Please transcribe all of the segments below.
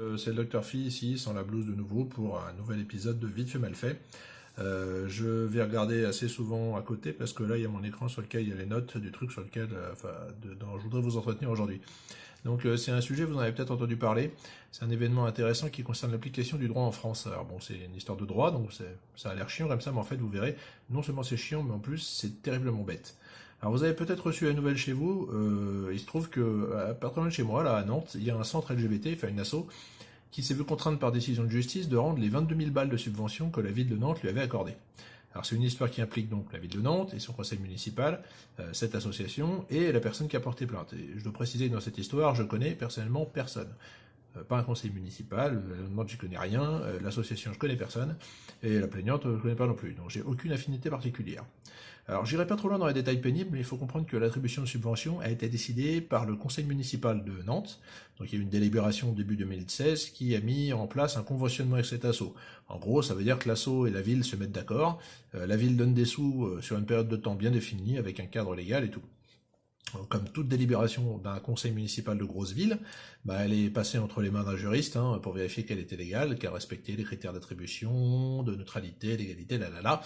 Euh, c'est le Dr Phi ici, sans la blouse de nouveau, pour un nouvel épisode de Vite fait mal fait. Euh, je vais regarder assez souvent à côté parce que là il y a mon écran sur lequel il y a les notes du truc sur lequel euh, dont je voudrais vous entretenir aujourd'hui. Donc c'est un sujet, vous en avez peut-être entendu parler, c'est un événement intéressant qui concerne l'application du droit en France. Alors bon, c'est une histoire de droit, donc ça a l'air chiant comme ça, mais en fait vous verrez, non seulement c'est chiant, mais en plus c'est terriblement bête. Alors vous avez peut-être reçu la nouvelle chez vous, euh, il se trouve que à partir de chez moi, là à Nantes, il y a un centre LGBT, enfin une asso, qui s'est vu contrainte par décision de justice de rendre les 22 000 balles de subvention que la ville de Nantes lui avait accordées. Alors c'est une histoire qui implique donc la ville de Nantes et son conseil municipal, euh, cette association et la personne qui a porté plainte. Et je dois préciser dans cette histoire, je connais personnellement personne. Euh, pas un conseil municipal, la Nantes j'y connais rien, l'association je connais personne, et la plaignante je connais pas non plus, donc j'ai aucune affinité particulière. Alors j'irai pas trop loin dans les détails pénibles, mais il faut comprendre que l'attribution de subvention a été décidée par le conseil municipal de Nantes. Donc il y a eu une délibération début 2016 qui a mis en place un conventionnement avec cet assaut. En gros, ça veut dire que l'assaut et la ville se mettent d'accord, euh, la ville donne des sous euh, sur une période de temps bien définie, avec un cadre légal et tout. Comme toute délibération d'un conseil municipal de grosse ville, bah, elle est passée entre les mains d'un juriste hein, pour vérifier qu'elle était légale, qu'elle respectait les critères d'attribution, de neutralité, d'égalité, là là là.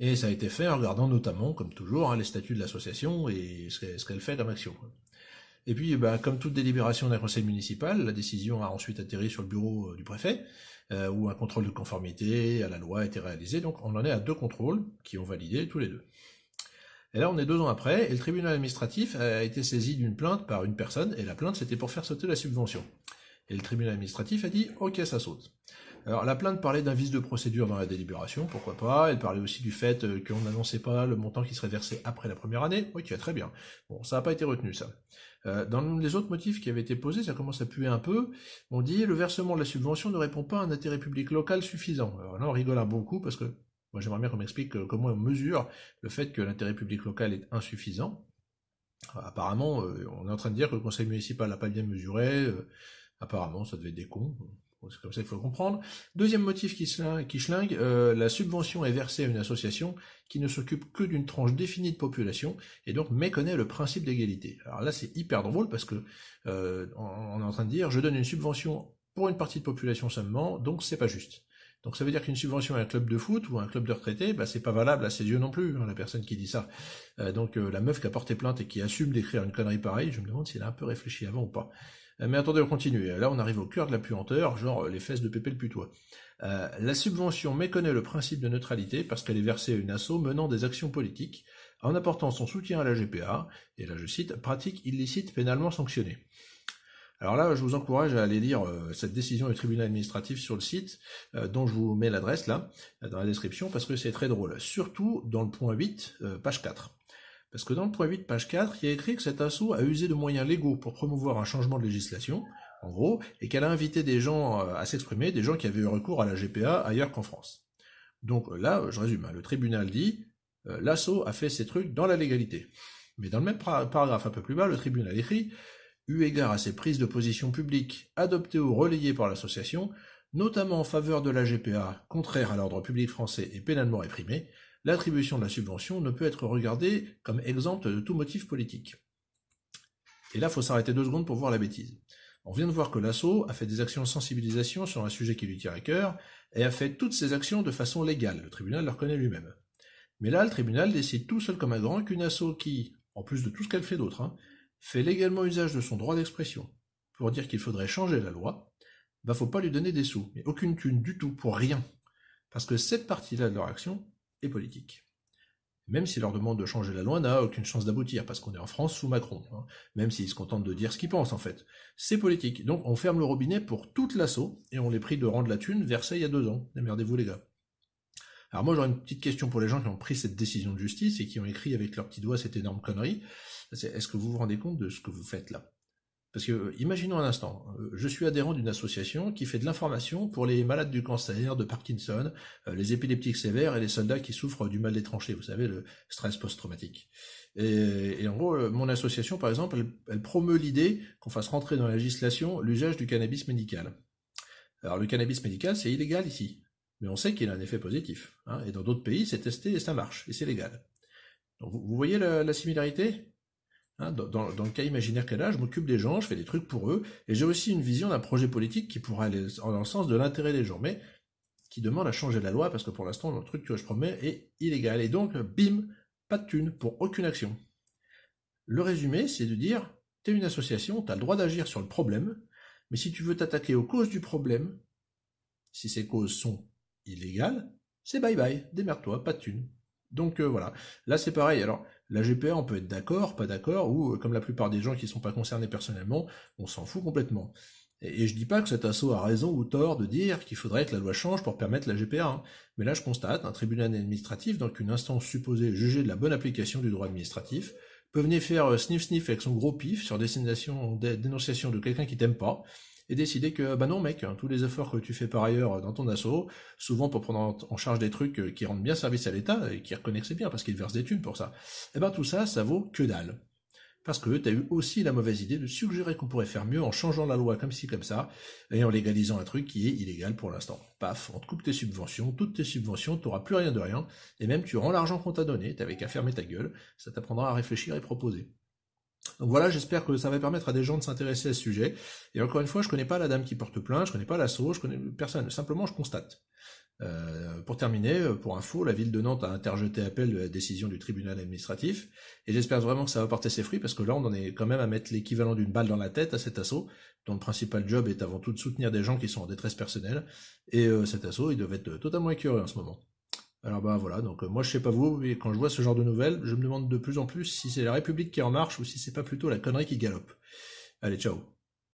Et ça a été fait en regardant notamment, comme toujours, hein, les statuts de l'association et ce qu'elle fait comme action. Et puis, bah, comme toute délibération d'un conseil municipal, la décision a ensuite atterri sur le bureau euh, du préfet, euh, où un contrôle de conformité à la loi a été réalisé. Donc on en est à deux contrôles qui ont validé tous les deux. Et là, on est deux ans après, et le tribunal administratif a été saisi d'une plainte par une personne, et la plainte, c'était pour faire sauter la subvention. Et le tribunal administratif a dit « Ok, ça saute ». Alors la plainte parlait d'un vice de procédure dans la délibération, pourquoi pas. Elle parlait aussi du fait euh, qu'on n'annonçait pas le montant qui serait versé après la première année. Ok, très bien. Bon, ça n'a pas été retenu ça. Euh, dans les autres motifs qui avaient été posés, ça commence à puer un peu. On dit le versement de la subvention ne répond pas à un intérêt public local suffisant. Alors là, on rigole un bon coup parce que moi j'aimerais bien qu'on m'explique euh, comment on mesure le fait que l'intérêt public local est insuffisant. Apparemment, on est en train de dire que le conseil municipal n'a pas bien mesuré. Apparemment, ça devait être des cons. C'est comme ça qu'il faut comprendre. Deuxième motif qui, schlingue, euh, la subvention est versée à une association qui ne s'occupe que d'une tranche définie de population et donc méconnaît le principe d'égalité. Alors là, c'est hyper drôle parce que euh, on est en train de dire je donne une subvention pour une partie de population seulement, donc c'est pas juste. Donc ça veut dire qu'une subvention à un club de foot ou à un club de retraités, bah, c'est pas valable à ses yeux non plus, hein, la personne qui dit ça. Euh, donc la meuf qui a porté plainte et qui assume d'écrire une connerie pareille, je me demande s'il a un peu réfléchi avant ou pas. Euh, mais attendez, on continue. Là, on arrive au cœur de la puanteur, genre euh, les fesses de Pépé le putois. Euh, la subvention méconnaît le principe de neutralité parce qu'elle est versée à une asso menant des actions politiques en apportant son soutien à la GPA, et là je cite, pratique illicite pénalement sanctionnée. Alors là, je vous encourage à aller lire cette décision du tribunal administratif sur le site, dont je vous mets l'adresse là, dans la description, parce que c'est très drôle. Surtout dans le point 8, page 4. Parce que dans le point 8, page 4, il y a écrit que cet assaut a usé de moyens légaux pour promouvoir un changement de législation, en gros, et qu'elle a invité des gens euh, à s'exprimer, des gens qui avaient eu recours à la GPA ailleurs qu'en France. Donc là, je résume, hein, le tribunal dit, euh, l'assaut a fait ses trucs dans la légalité. Mais dans le même paragraphe un peu plus bas, le tribunal écrit, eu égard à ses prises de position publiques adoptées ou relayées par l'association, notamment en faveur de la GPA, contraire à l'ordre public français et pénalement réprimée, l'attribution de la subvention ne peut être regardée comme exempte de tout motif politique. Et là, il faut s'arrêter deux secondes pour voir la bêtise. On vient de voir que l'ASSO a fait des actions de sensibilisation sur un sujet qui lui tient à cœur, et a fait toutes ces actions de façon légale, le tribunal le reconnaît lui-même. Mais là, le tribunal décide tout seul comme un grand qu'une asso qui, en plus de tout ce qu'elle fait d'autre, hein, fait légalement usage de son droit d'expression pour dire qu'il faudrait changer la loi, bah faut pas lui donner des sous, mais aucune thune du tout, pour rien. Parce que cette partie-là de leur action, et politique. Même si leur demande de changer la loi n'a aucune chance d'aboutir, parce qu'on est en France sous Macron, hein. même s'ils se contentent de dire ce qu'ils pensent en fait. C'est politique, donc on ferme le robinet pour toute l'assaut, et on les prie de rendre la thune versée il y a deux ans. Démerdez-vous les gars. Alors moi j'aurais une petite question pour les gens qui ont pris cette décision de justice et qui ont écrit avec leurs petits doigts cette énorme connerie. Est-ce que vous vous rendez compte de ce que vous faites là? Parce que, euh, imaginons un instant, euh, je suis adhérent d'une association qui fait de l'information pour les malades du cancer, de Parkinson, euh, les épileptiques sévères et les soldats qui souffrent du mal des tranchées, vous savez, le stress post-traumatique. Et, en gros, mon association, par exemple, elle, promeut l'idée qu'on fasse rentrer dans la législation l'usage du cannabis médical. Alors le cannabis médical, c'est illégal ici, mais on sait qu'il a un effet positif. Hein, et dans d'autres pays, c'est testé et ça marche, et c'est légal. Donc vous, voyez la similarité? Hein, dans, le cas imaginaire qu'elle a, je m'occupe des gens, je fais des trucs pour eux, et j'ai aussi une vision d'un projet politique qui pourrait aller dans le sens de l'intérêt des gens, mais qui demande à changer la loi, parce que pour l'instant, le truc que je promets est illégal. Et donc, bim, pas de thune pour aucune action. Le résumé, c'est de dire, t'es une association, t'as le droit d'agir sur le problème, mais si tu veux t'attaquer aux causes du problème, si ces causes sont illégales, c'est bye bye, démerde-toi, pas de thune. Donc euh, voilà, là c'est pareil, alors la GPA on peut être d'accord, pas d'accord, ou euh, comme la plupart des gens qui ne sont pas concernés personnellement, on s'en fout complètement. Et, je dis pas que cet assaut a raison ou tort de dire qu'il faudrait que la loi change pour permettre la GPA, hein. mais là je constate, un tribunal administratif, donc une instance supposée juger de la bonne application du droit administratif, peut venir faire euh, sniff sniff avec son gros pif sur dénonciation de quelqu'un qui t'aime pas, et décider que, bah non mec, hein, tous les efforts que tu fais par ailleurs dans ton assaut, souvent pour prendre en charge des trucs euh, qui rendent bien service à l'État, et qui reconnaissent bien parce qu'ils versent des thunes pour ça, et eh ben tout ça, ça vaut que dalle. Parce que tu as eu aussi la mauvaise idée de suggérer qu'on pourrait faire mieux en changeant la loi comme ci comme ça, et en légalisant un truc qui est illégal pour l'instant. Paf, on te coupe tes subventions, toutes tes subventions, t'auras plus rien de rien, et même tu rends l'argent qu'on t'a donné, t'avais qu'à fermer ta gueule, ça t'apprendra à réfléchir et proposer. Donc voilà, j'espère que ça va permettre à des gens de s'intéresser à ce sujet. Et encore une fois, je connais pas la dame qui porte plainte, je connais pas l'assaut, je connais personne. Simplement, je constate. Euh, pour terminer, pour info, la ville de Nantes a interjeté appel de la décision du tribunal administratif, et j'espère vraiment que ça va porter ses fruits, parce que là, on en est quand même à mettre l'équivalent d'une balle dans la tête à cet assaut, dont le principal job est avant tout de soutenir des gens qui sont en détresse personnelle, et euh, cet assaut, il devait être totalement écœuré en ce moment. Alors bah voilà, donc euh, moi je sais pas vous, mais quand je vois ce genre de nouvelles, je me demande de plus en plus si c'est la République qui est en marche ou si c'est pas plutôt la connerie qui galope. Allez, ciao